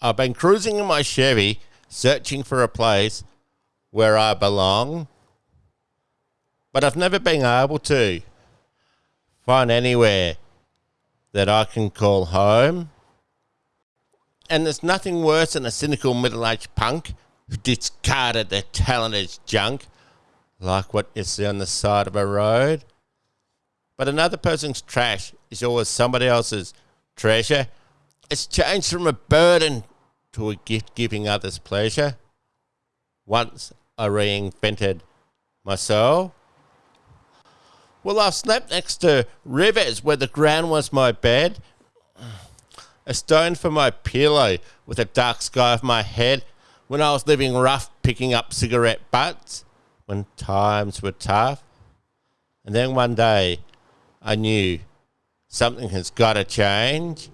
I've been cruising in my Chevy, searching for a place where I belong, but I've never been able to find anywhere that I can call home. And there's nothing worse than a cynical middle aged punk who discarded their talent as junk, like what you see on the side of a road. But another person's trash is always somebody else's treasure. It's changed from a burden to a gift giving others pleasure. Once I reinvented myself. Well, I slept next to rivers where the ground was my bed, a stone for my pillow with a dark sky of my head when I was living rough, picking up cigarette butts when times were tough. And then one day I knew something has got to change.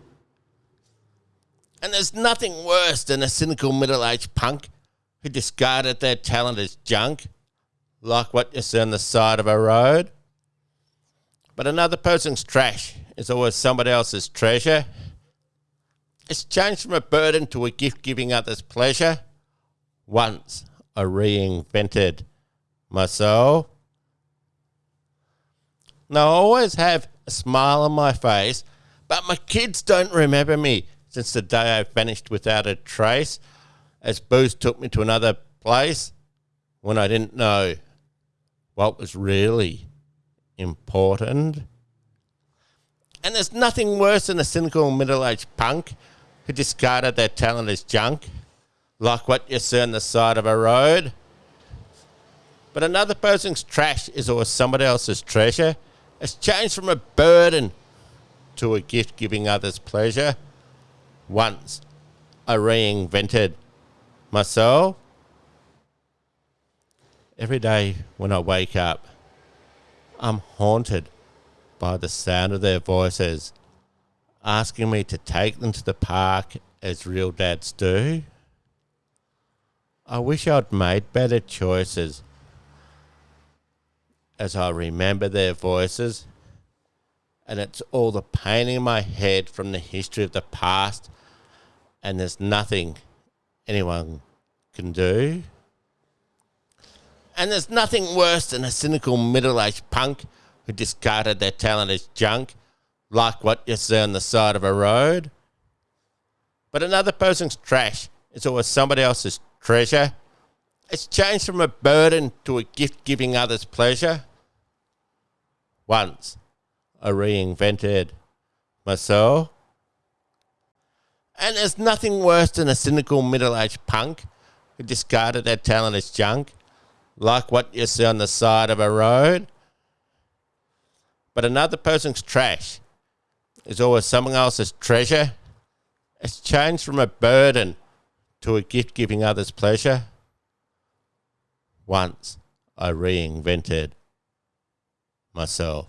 And there's nothing worse than a cynical middle aged punk who discarded their talent as junk, like what you see on the side of a road. But another person's trash is always somebody else's treasure. It's changed from a burden to a gift giving others pleasure. Once I reinvented myself. Now, I always have a smile on my face, but my kids don't remember me since the day I vanished without a trace, as Booze took me to another place when I didn't know what was really important. And there's nothing worse than a cynical middle aged punk who discarded their talent as junk, like what you see on the side of a road. But another person's trash is always somebody else's treasure. It's changed from a burden to a gift giving others pleasure. Once I reinvented myself. Every day when I wake up, I'm haunted by the sound of their voices asking me to take them to the park as real dads do. I wish I'd made better choices as I remember their voices, and it's all the pain in my head from the history of the past, and there's nothing anyone can do. And there's nothing worse than a cynical middle aged punk who discarded their talent as junk, like what you see on the side of a road. But another person's trash is always somebody else's treasure. It's changed from a burden to a gift giving others pleasure. Once I reinvented myself. And there's nothing worse than a cynical middle aged punk who discarded their talent as junk, like what you see on the side of a road. But another person's trash is always someone else's treasure. It's changed from a burden to a gift giving others pleasure. Once I reinvented myself.